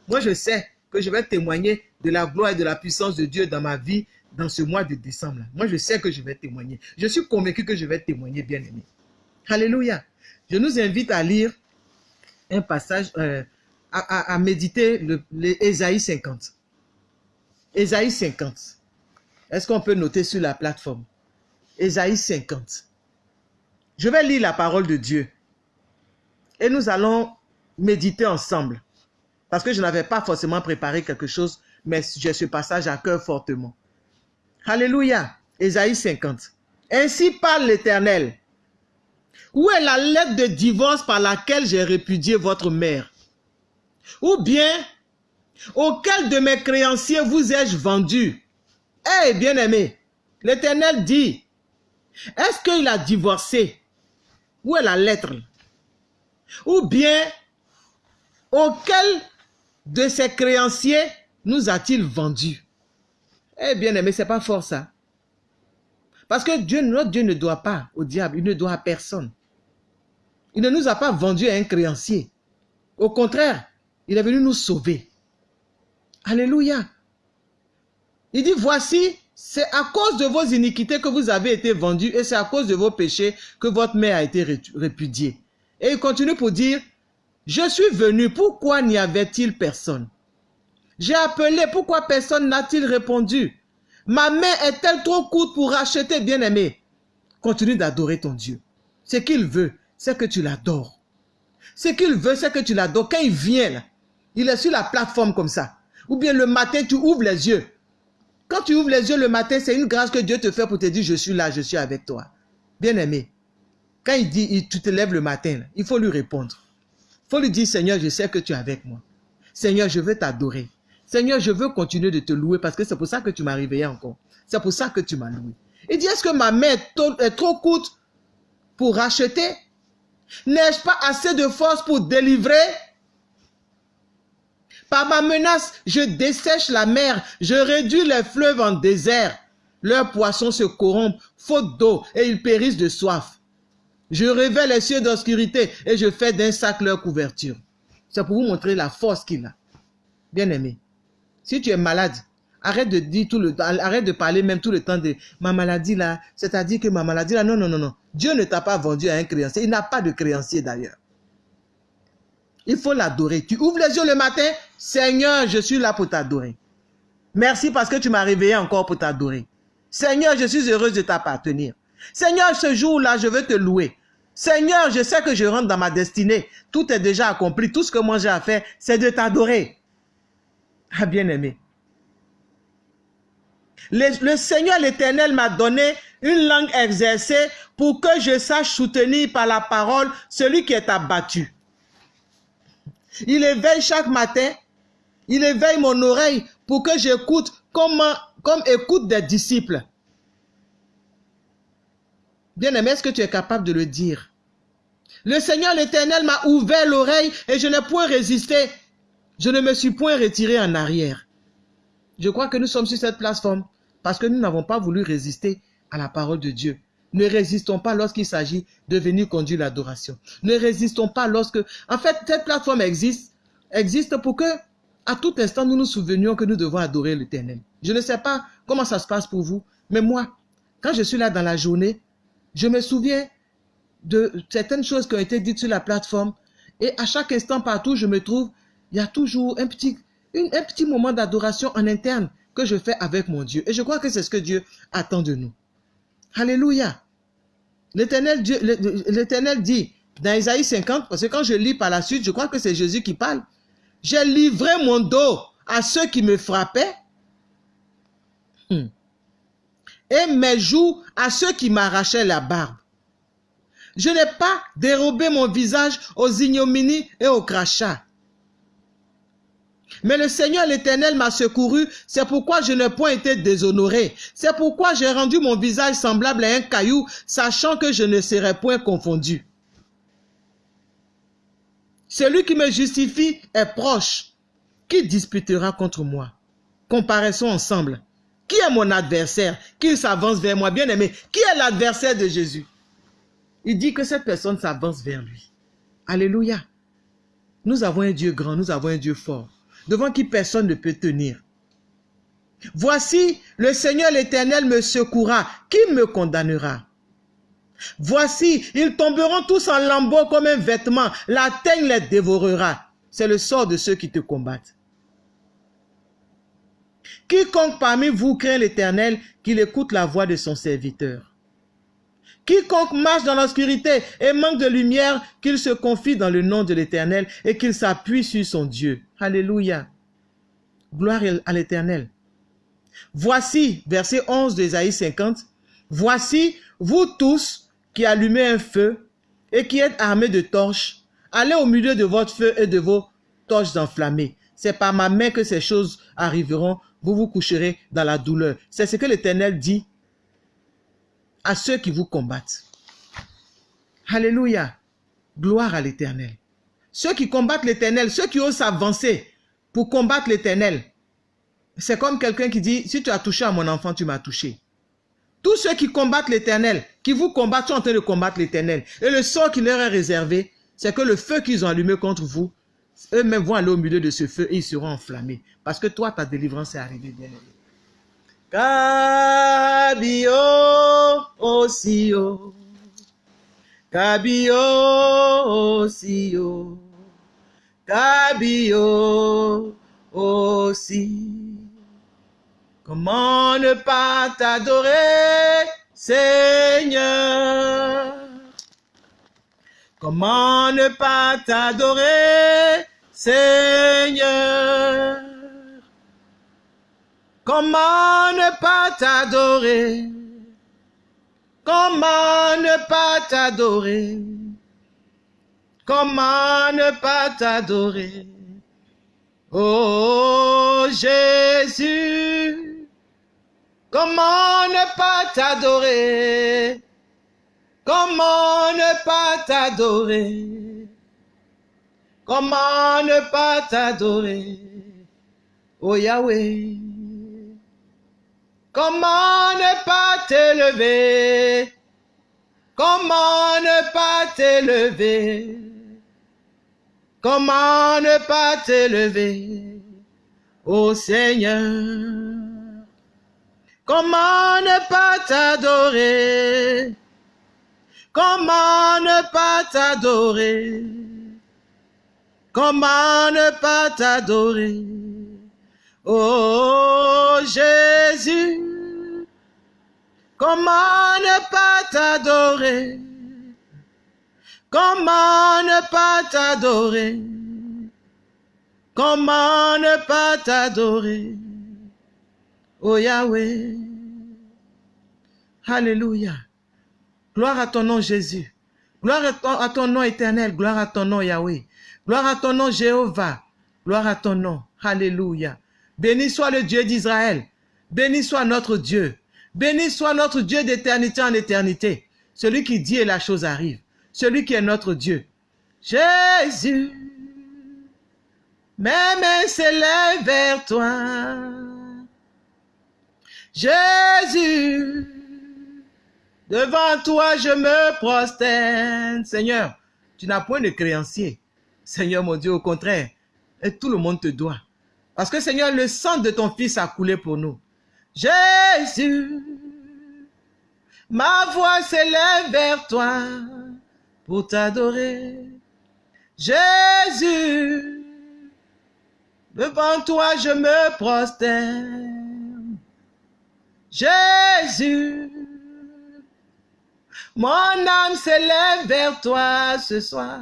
A: Moi, je sais que je vais témoigner de la gloire et de la puissance de Dieu dans ma vie dans ce mois de décembre. Moi, je sais que je vais témoigner. Je suis convaincu que je vais témoigner, bien aimé. Alléluia. Je nous invite à lire un passage, euh, à, méditer le, 50. Ésaïe 50. Est-ce qu'on peut noter sur la plateforme? Ésaïe 50. Je vais lire la parole de Dieu. Et nous allons méditer ensemble. Parce que je n'avais pas forcément préparé quelque chose, mais j'ai ce passage à cœur fortement. Alléluia. Ésaïe 50. Ainsi parle l'Éternel. Où est la lettre de divorce par laquelle j'ai répudié votre mère? Ou bien, auquel de mes créanciers vous ai-je vendu? Eh, bien-aimé, l'Éternel dit, est-ce qu'il a divorcé? Où est la lettre? Ou bien, auquel de ses créanciers nous a-t-il vendu? Eh bien aimé, c'est pas fort ça. Parce que Dieu, notre Dieu ne doit pas au diable, il ne doit à personne. Il ne nous a pas vendu à un créancier. Au contraire, il est venu nous sauver. Alléluia. Il dit, voici, c'est à cause de vos iniquités que vous avez été vendus et c'est à cause de vos péchés que votre mère a été répudiée. Et il continue pour dire, je suis venu, pourquoi n'y avait-il personne? J'ai appelé, pourquoi personne n'a-t-il répondu? Ma main est-elle trop courte pour racheter, bien-aimé? Continue d'adorer ton Dieu. Ce qu'il veut, c'est que tu l'adores. Ce qu'il veut, c'est que tu l'adores. Quand il vient, là, il est sur la plateforme comme ça. Ou bien le matin, tu ouvres les yeux. Quand tu ouvres les yeux le matin, c'est une grâce que Dieu te fait pour te dire, je suis là, je suis avec toi. Bien-aimé, quand il dit, tu te lèves le matin, il faut lui répondre faut lui dire, Seigneur, je sais que tu es avec moi. Seigneur, je veux t'adorer. Seigneur, je veux continuer de te louer parce que c'est pour ça que tu m'as réveillé encore. C'est pour ça que tu m'as loué. Il dit, est-ce que ma main est trop courte pour racheter? N'ai-je pas assez de force pour délivrer? Par ma menace, je dessèche la mer, je réduis les fleuves en désert. Leurs poissons se corrompent, faute d'eau, et ils périssent de soif. Je révèle les cieux d'obscurité et je fais d'un sac leur couverture. C'est pour vous montrer la force qu'il a. Bien aimé, si tu es malade, arrête de dire tout le arrête de parler même tout le temps de ma maladie là, c'est-à-dire que ma maladie là, non, non, non, non. Dieu ne t'a pas vendu à un créancier. Il n'a pas de créancier d'ailleurs. Il faut l'adorer. Tu ouvres les yeux le matin, Seigneur, je suis là pour t'adorer. Merci parce que tu m'as réveillé encore pour t'adorer. Seigneur, je suis heureuse de t'appartenir. Seigneur, ce jour-là, je veux te louer. Seigneur, je sais que je rentre dans ma destinée. Tout est déjà accompli. Tout ce que moi j'ai à faire, c'est de t'adorer. Ah, bien-aimé. Le, Seigneur l'Éternel m'a donné une langue exercée pour que je sache soutenir par la parole celui qui est abattu. Il éveille chaque matin, il éveille mon oreille pour que j'écoute comme, comme écoute des disciples. Bien-aimé, est-ce que tu es capable de le dire? Le Seigneur l'Éternel m'a ouvert l'oreille et je n'ai point résisté. Je ne me suis point retiré en arrière. Je crois que nous sommes sur cette plateforme parce que nous n'avons pas voulu résister à la parole de Dieu. Ne résistons pas lorsqu'il s'agit de venir conduire l'adoration. Ne résistons pas lorsque... En fait, cette plateforme existe, existe pour que à tout instant, nous nous souvenions que nous devons adorer l'Éternel. Je ne sais pas comment ça se passe pour vous, mais moi, quand je suis là dans la journée, je me souviens de certaines choses qui ont été dites sur la plateforme. Et à chaque instant, partout où je me trouve, il y a toujours un petit, un petit moment d'adoration en interne que je fais avec mon Dieu. Et je crois que c'est ce que Dieu attend de nous. Alléluia. L'Éternel dit dans Isaïe 50, parce que quand je lis par la suite, je crois que c'est Jésus qui parle. J'ai livré mon dos à ceux qui me frappaient hmm. et mes joues à ceux qui m'arrachaient la barbe. Je n'ai pas dérobé mon visage aux ignominies et aux crachats. Mais le Seigneur l'Éternel m'a secouru, c'est pourquoi je n'ai point été déshonoré. C'est pourquoi j'ai rendu mon visage semblable à un caillou, sachant que je ne serai point confondu. Celui qui me justifie est proche. Qui disputera contre moi? Comparaissons ensemble. Qui est mon adversaire? Qu'il s'avance vers moi, bien aimé. Qui est l'adversaire de Jésus? Il dit que cette personne s'avance vers lui. Alléluia. Nous avons un Dieu grand, nous avons un Dieu fort, devant qui personne ne peut tenir. Voici, le Seigneur l'Éternel me secourra. Qui me condamnera? Voici, ils tomberont tous en lambeaux comme un vêtement. La teigne les dévorera. C'est le sort de ceux qui te combattent. Quiconque parmi vous craint l'Éternel, qu'il écoute la voix de son serviteur. Quiconque marche dans l'obscurité et manque de lumière, qu'il se confie dans le nom de l'Éternel et qu'il s'appuie sur son Dieu. Alléluia. Gloire à l'Éternel. Voici, verset 11 d'Ésaïe 50, Voici, vous tous qui allumez un feu et qui êtes armés de torches, allez au milieu de votre feu et de vos torches enflammées. C'est par ma main que ces choses arriveront, vous vous coucherez dans la douleur. C'est ce que l'Éternel dit à ceux qui vous combattent. Alléluia. Gloire à l'Éternel. Ceux qui combattent l'Éternel, ceux qui osent avancer pour combattre l'Éternel, c'est comme quelqu'un qui dit, si tu as touché à mon enfant, tu m'as touché. Tous ceux qui combattent l'éternel, qui vous combattent, sont en train de combattre l'éternel. Et le sort qui leur est réservé, c'est que le feu qu'ils ont allumé contre vous, eux-mêmes vont aller au milieu de ce feu et ils seront enflammés. Parce que toi, ta délivrance est arrivée, bien aimé. Aussi, Cabio aussi, Cabio aussi. Comment ne pas t'adorer, Seigneur? Comment ne pas t'adorer, Seigneur? Comment ne pas t'adorer? Comment ne pas t'adorer? Comment ne pas t'adorer? Oh Jésus Comment ne pas t'adorer? Comment ne pas t'adorer? Comment ne pas t'adorer? Oh Yahweh Comment ne pas t'élever? Comment ne pas t'élever? Comment ne pas t'élever Oh Seigneur? Comment ne pas t'adorer? Comment ne pas t'adorer? Comment ne pas t'adorer? Oh Jésus Comment ne pas t'adorer? Comment ne pas t'adorer? Comment ne pas t'adorer? Oh Yahweh. Alléluia. Gloire à ton nom Jésus. Gloire à ton, nom éternel. Gloire à ton nom Yahweh. Gloire à ton nom Jéhovah. Gloire à ton nom. Alléluia. Béni soit le Dieu d'Israël. Béni soit notre Dieu. Béni soit notre Dieu d'éternité en éternité. Celui qui dit et la chose arrive. Celui qui est notre Dieu. Jésus. Mes mains s'élèvent vers toi. Jésus, devant toi je me prosterne. Seigneur, tu n'as point de créancier. Seigneur mon Dieu, au contraire, et tout le monde te doit. Parce que Seigneur, le sang de ton Fils a coulé pour nous. Jésus, ma voix s'élève vers toi pour t'adorer. Jésus, devant toi je me prosterne. Jésus, mon âme s'élève vers toi ce soir.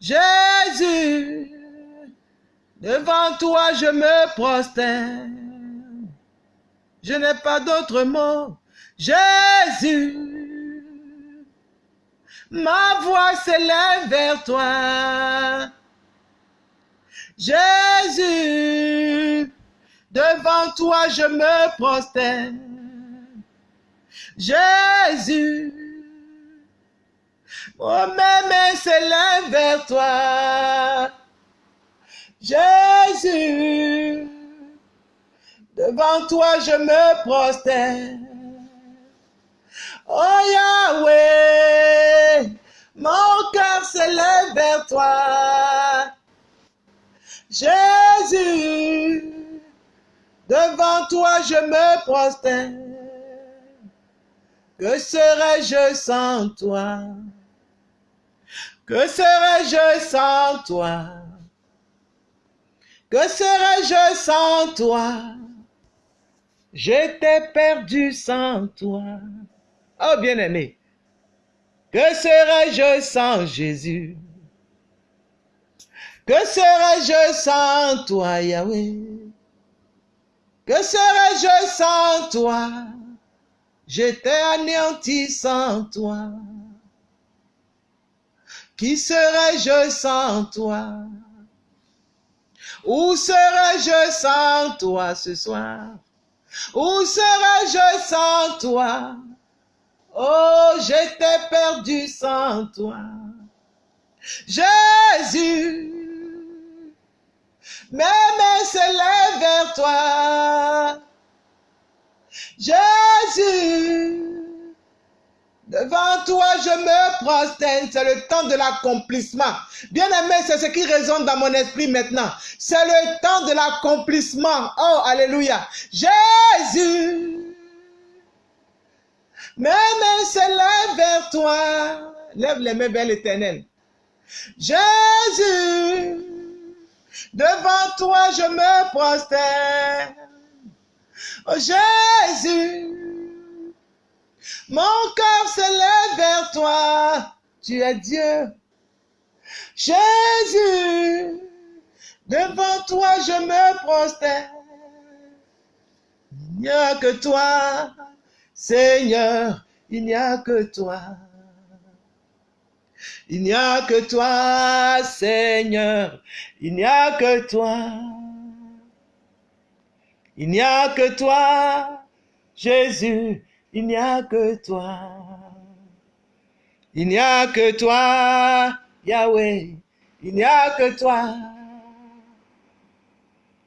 A: Jésus, devant toi je me prosterne. Je n'ai pas d'autre mot. Jésus, ma voix s'élève vers toi. Jésus, devant toi je me prosterne. Jésus, mon même s'élève vers toi. Jésus, devant toi je me prosterne. Oh Yahweh, mon cœur s'élève vers toi. Jésus, devant toi je me prosterne. Que serais-je sans toi? Que serais-je sans toi? Que serais-je sans toi? J'étais perdu sans toi. Oh bien-aimé, que serais-je sans Jésus? Que serais-je sans toi, Yahweh? Que serais-je sans toi? J'étais anéanti sans toi. Qui serais-je sans toi? Où serais-je sans toi ce soir? Où serais-je sans toi? Oh, j'étais perdu sans toi. Jésus, mes mains s'élèvent vers toi. Jésus, devant toi je me prosterne. C'est le temps de l'accomplissement. Bien aimé, c'est ce qui résonne dans mon esprit maintenant. C'est le temps de l'accomplissement. Oh, alléluia. Jésus, mes mains s'élèvent vers toi. Lève les mains vers l'éternel. Jésus, devant toi je me prosterne. Oh Jésus, mon cœur s'élève vers toi. Tu es Dieu. Jésus, devant toi je me prosterne. Il que toi, Seigneur, il n'y a que toi. Il n'y a que toi, Seigneur, il n'y a que toi. Il n'y a que toi, Jésus, il n'y a que toi. Il n'y a que toi, Yahweh, il n'y a que toi.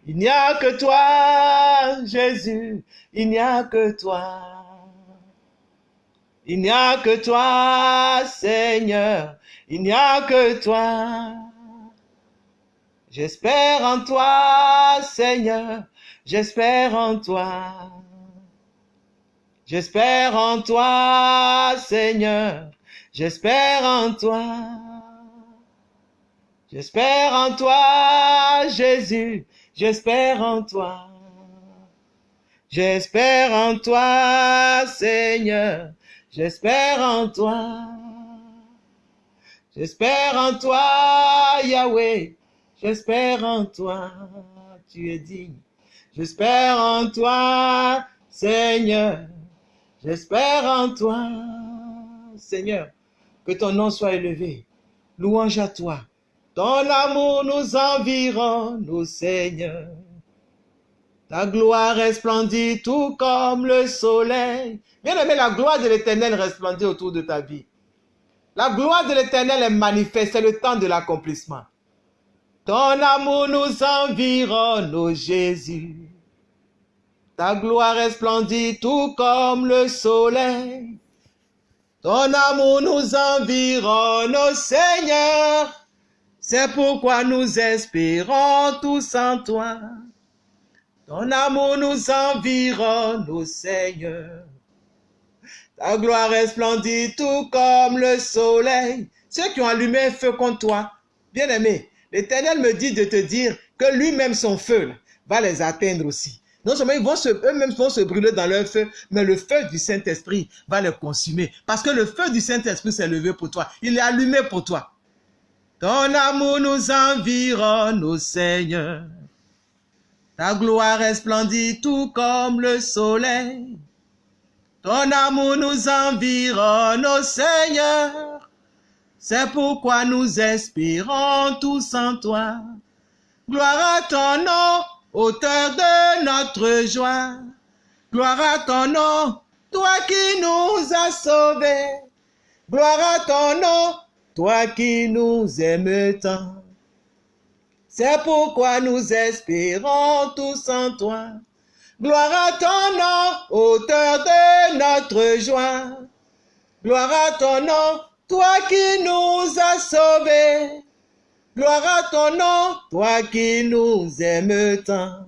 A: Il n'y a que toi, Jésus, il n'y a que toi. Il n'y a que toi, Seigneur, il n'y a que toi. J'espère en toi, Seigneur, j'espère en toi. J'espère en toi, Seigneur, j'espère en toi. J'espère en toi, Jésus, j'espère en toi. J'espère en toi, Seigneur, j'espère en toi. J'espère en toi, Yahweh, j'espère en toi, tu es digne. J'espère en toi, Seigneur, j'espère en toi, Seigneur, que ton nom soit élevé. Louange à toi. Ton amour nous environne, Seigneur. Ta gloire resplendit tout comme le soleil. Bien aimé, la gloire de l'éternel resplendit autour de ta vie. La gloire de l'éternel est manifeste, c'est le temps de l'accomplissement. Ton amour nous environne, ô Jésus. Ta gloire resplendit tout comme le soleil. Ton amour nous environne, ô Seigneur. C'est pourquoi nous espérons tous en toi. Ton amour nous environne, ô Seigneur. Ta gloire resplendit tout comme le soleil. Ceux qui ont allumé un feu contre toi, bien aimé, l'Éternel me dit de te dire que lui-même, son feu, va les atteindre aussi. Non seulement ils vont se, eux-mêmes vont se brûler dans leur feu, mais le feu du Saint-Esprit va les consumer. Parce que le feu du Saint-Esprit s'est levé pour toi. Il est allumé pour toi. Ton amour nous environne, ô Seigneur. Ta gloire resplendit tout comme le soleil. Ton amour nous environne, ô Seigneur. C'est pourquoi nous espérons tous en toi. Gloire à ton nom, auteur de notre joie. Gloire à ton nom, toi qui nous as sauvés. Gloire à ton nom, toi qui nous aimes tant. C'est pourquoi nous espérons tous en toi. Gloire à ton nom, auteur de notre joie. Gloire à ton nom, toi qui nous as sauvés. Gloire à ton nom, toi qui nous aimes tant.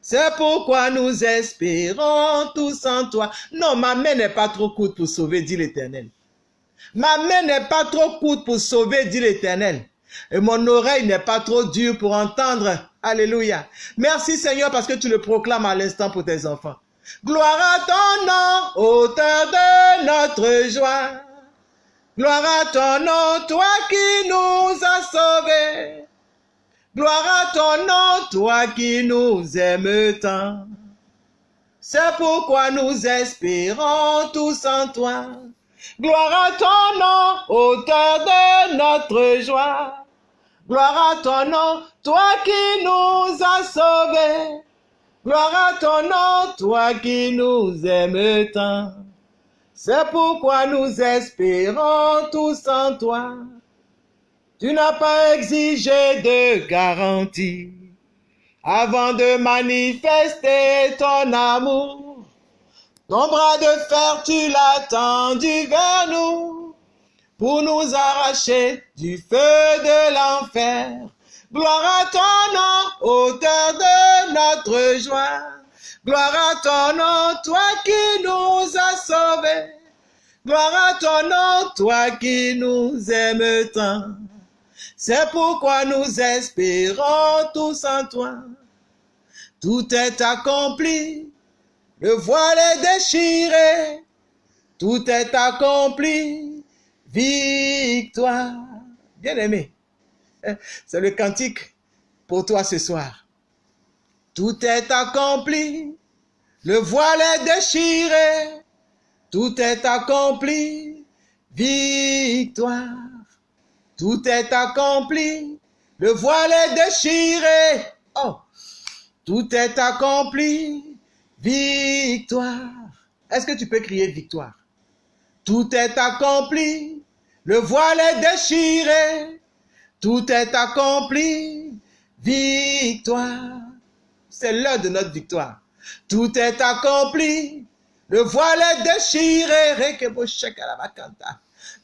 A: C'est pourquoi nous espérons tous en toi. Non, ma main n'est pas trop courte pour sauver, dit l'Éternel. Ma main n'est pas trop courte pour sauver, dit l'Éternel. Et mon oreille n'est pas trop dure pour entendre. Alléluia. Merci Seigneur parce que tu le proclames à l'instant pour tes enfants. Gloire à ton nom, auteur de notre joie. Gloire à ton nom, toi qui nous as sauvés. Gloire à ton nom, toi qui nous aimes tant. C'est pourquoi nous espérons tous en toi. Gloire à ton nom, auteur de notre joie. Gloire à ton nom, toi qui nous as sauvés. Gloire à ton nom, toi qui nous aimes tant. C'est pourquoi nous espérons tous en toi. Tu n'as pas exigé de garantie avant de manifester ton amour. Ton bras de fer, tu l'as tendu vers nous pour nous arracher du feu de l'enfer. Gloire à ton nom, auteur de notre joie. Gloire à ton nom, toi qui nous as sauvés. Gloire à ton nom, toi qui nous aimes tant. C'est pourquoi nous espérons tous en toi. Tout est accompli, le voile est déchiré, tout est accompli, victoire. Bien aimé, c'est le cantique pour toi ce soir. Tout est accompli, le voile est déchiré, tout est accompli, victoire. Tout est accompli, le voile est déchiré. Oh, tout est accompli, victoire. Est-ce que tu peux crier victoire? Tout est accompli, le voile est déchiré. Tout est accompli, victoire. C'est l'heure de notre victoire. Tout est accompli, le voile est déchiré.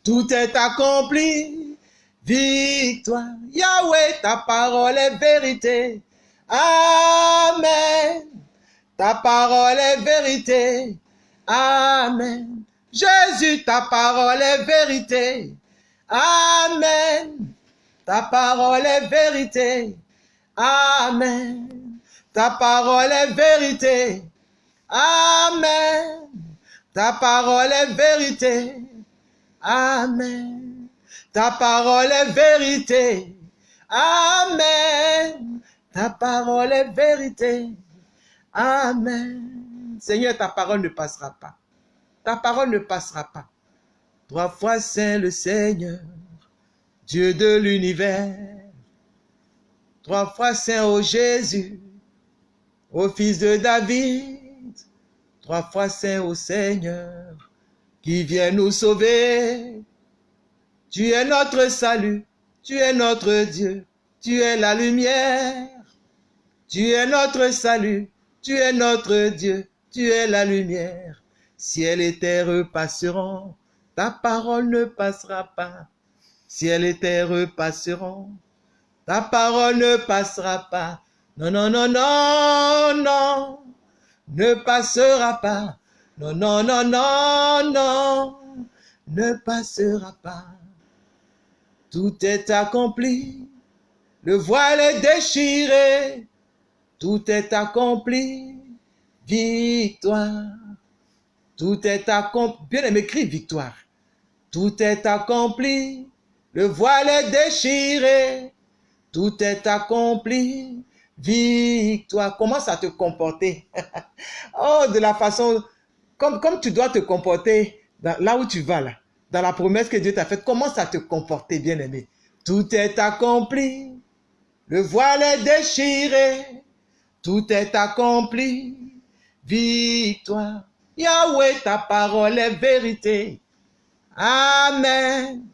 A: Tout est accompli, victoire. Yahweh, ta parole est vérité. Amen. Ta parole est vérité. Amen. Jésus, ta parole est vérité. Amen. Ta parole est vérité. Amen. Ta parole est vérité. Amen. Ta parole est vérité. Amen. Ta parole est vérité. Amen. Ta parole est vérité. Amen. Seigneur, ta parole ne passera pas. Ta parole ne passera pas. Trois fois saint le Seigneur, Dieu de l'univers. Trois fois saint au Jésus, au fils de David. Trois fois saint au Seigneur, qui vient nous sauver. Tu es notre salut, tu es notre Dieu, tu es la lumière. Tu es notre salut, tu es notre Dieu, tu es la lumière. Ciel et terre passeront, ta parole ne passera pas. ciel et terre passeront, ta parole ne passera pas. Non, non, non, non, non, ne passera pas. Non, non, non, non, non, ne passera pas. Tout est accompli, le voile est déchiré, tout est accompli, victoire. Tout est accompli. Bien aimé, écrit victoire. Tout est accompli. Le voile est déchiré. Tout est accompli. Victoire. Commence à te comporter? oh, de la façon, comme, comme tu dois te comporter là où tu vas là. Dans la promesse que Dieu t'a faite, commence à te comporter, bien aimé? Tout est accompli. Le voile est déchiré. Tout est accompli. Victoire. Yahweh, ta parole est vérité. Amen.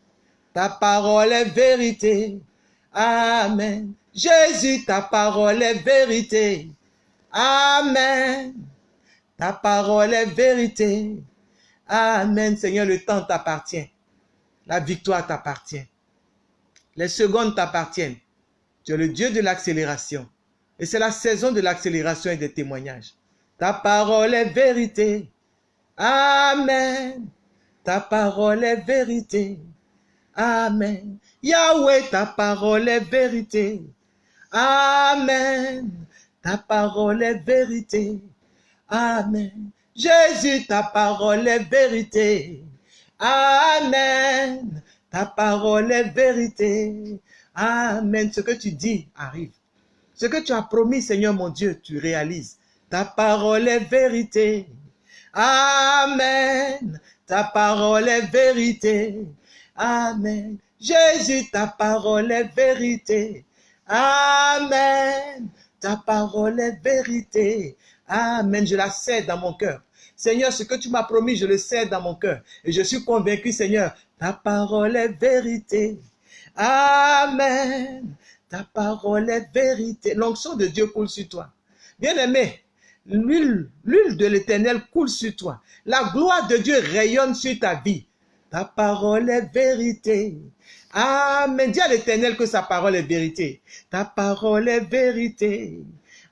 A: Ta parole est vérité. Amen. Jésus, ta parole est vérité. Amen. Ta parole est vérité. Amen. Seigneur, le temps t'appartient. La victoire t'appartient. Les secondes t'appartiennent. Tu es le Dieu de l'accélération. Et c'est la saison de l'accélération et des témoignages. Ta parole est vérité. Amen. Ta parole est vérité. Amen. Yahweh, ta parole est vérité. Amen. Ta parole est vérité. Amen. Jésus, ta parole est vérité. Amen. Ta parole est vérité. Amen. Ce que tu dis arrive. Ce que tu as promis, Seigneur mon Dieu, tu réalises. Ta parole est vérité. Amen. Ta parole est vérité. Amen. Jésus, ta parole est vérité. Amen. Ta parole est vérité. Amen. Je la sais dans mon cœur. Seigneur, ce que tu m'as promis, je le sais dans mon cœur. Et je suis convaincu, Seigneur, ta parole est vérité. Amen. Ta parole est vérité. L'onction de Dieu coule sur toi. Bien-aimé, L'huile, de l'éternel coule sur toi. La gloire de Dieu rayonne sur ta vie. Ta parole est vérité. Amen. Dis à l'éternel que sa parole est vérité. Ta parole est vérité.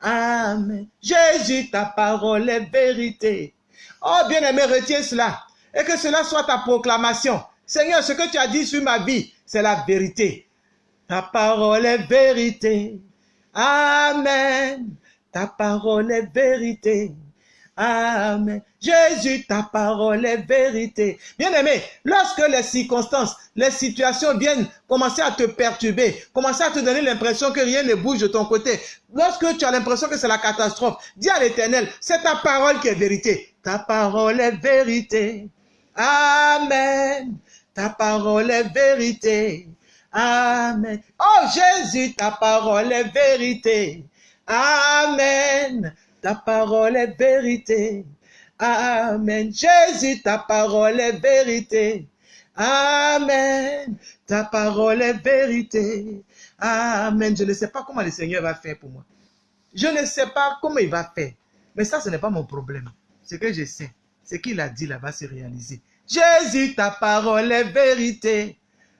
A: Amen. Jésus, ta parole est vérité. Oh, bien-aimé, retiens cela. Et que cela soit ta proclamation. Seigneur, ce que tu as dit sur ma vie, c'est la vérité. Ta parole est vérité. Amen. Ta parole est vérité. Amen. Jésus, ta parole est vérité. Bien-aimé, lorsque les circonstances, les situations viennent commencer à te perturber, commencer à te donner l'impression que rien ne bouge de ton côté, lorsque tu as l'impression que c'est la catastrophe, dis à l'éternel, c'est ta parole qui est vérité. Ta parole est vérité. Amen. Ta parole est vérité. Amen. Oh Jésus, ta parole est vérité. Amen. Ta parole est vérité. Amen. Jésus, ta parole est vérité. Amen. Ta parole est vérité. Amen. Je ne sais pas comment le Seigneur va faire pour moi. Je ne sais pas comment il va faire. Mais ça, ce n'est pas mon problème. Ce que je sais, ce qu'il a dit là va se réaliser. Jésus, ta parole est vérité.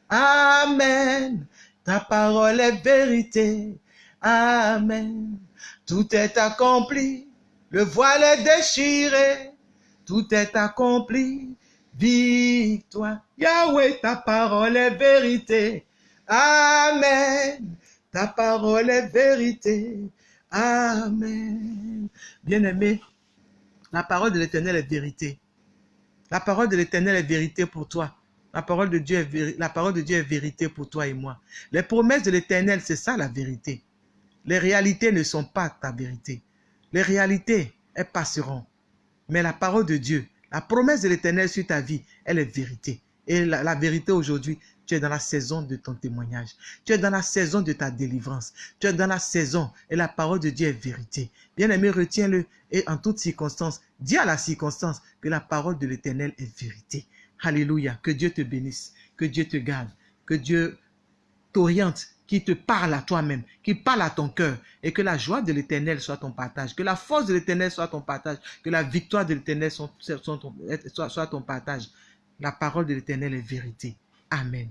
A: Amen. Ta parole est vérité. Amen. Tout est accompli. Le voile est déchiré. Tout est accompli. Victoire. Yahweh, ta parole est vérité. Amen. Ta parole est vérité. Amen. Bien-aimé, la parole de l'Éternel est vérité. La parole de l'Éternel est vérité pour toi. La parole de Dieu est, la parole de Dieu est vérité pour toi et moi. Les promesses de l'Éternel, c'est ça la vérité. Les réalités ne sont pas ta vérité. Les réalités, elles passeront. Mais la parole de Dieu, la promesse de l'éternel sur ta vie, elle est vérité. Et la, vérité aujourd'hui, tu es dans la saison de ton témoignage. Tu es dans la saison de ta délivrance. Tu es dans la saison et la parole de Dieu est vérité. Bien-aimé, retiens-le et en toutes circonstances, dis à la circonstance que la parole de l'éternel est vérité. Alléluia. Que Dieu te bénisse, que Dieu te garde, que Dieu t'oriente qui te parle à toi-même, qui parle à ton cœur, et que la joie de l'éternel soit ton partage, que la force de l'éternel soit ton partage, que la victoire de l'éternel soit, soit, ton partage. La parole de l'éternel est vérité. Amen.